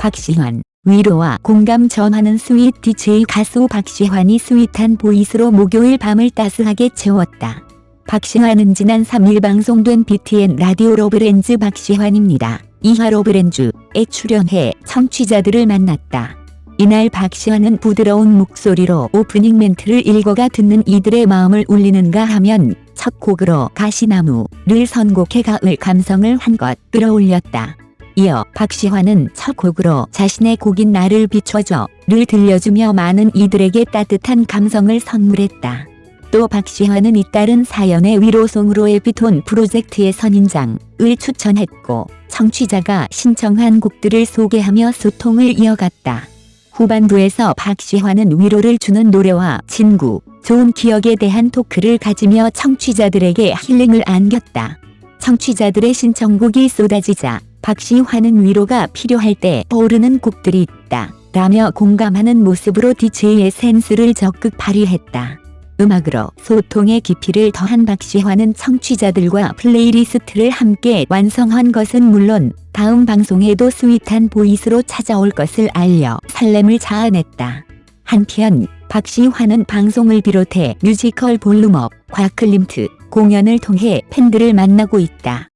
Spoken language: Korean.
박시환, 위로와 공감 전하는 sweet DJ 가수 박시환이 sweet한 보이스로 목요일 밤을 따스하게 채웠다. 박시환은 지난 3일 방송된 BTN 라디오 러브렌즈 박시환입니다. 이하 러브렌즈에 출연해 청취자들을 만났다. 이날 박시환은 부드러운 목소리로 오프닝 멘트를 읽어가 듣는 이들의 마음을 울리는가 하면 첫 곡으로 가시나무를 선곡해 가을 감성을 한껏 끌어올렸다. 이어 박시환은 첫 곡으로 자신의 곡인 나를 비춰줘 를 들려주며 많은 이들에게 따뜻한 감성을 선물했다. 또 박시환은 잇따른 사연의 위로송으로 에피톤 프로젝트의 선인장을 추천했고 청취자가 신청한 곡들을 소개하며 소통을 이어갔다. 후반부에서 박시환은 위로를 주는 노래와 친구, 좋은 기억에 대한 토크를 가지며 청취자들에게 힐링을 안겼다. 청취자들의 신청곡이 쏟아지자 박시환은 위로가 필요할 때 떠오르는 곡들이 있다. 라며 공감하는 모습으로 DJ의 센스를 적극 발휘했다. 음악으로 소통의 깊이를 더한 박시환은 청취자들과 playlist를 함께 완성한 것은 물론 다음 방송에도 sweet한 보이스로 찾아올 것을 알려 설렘을 자아냈다. 한편 박시환은 방송을 비롯해 뮤지컬 볼륨업과 클림트 공연을 통해 팬들을 만나고 있다.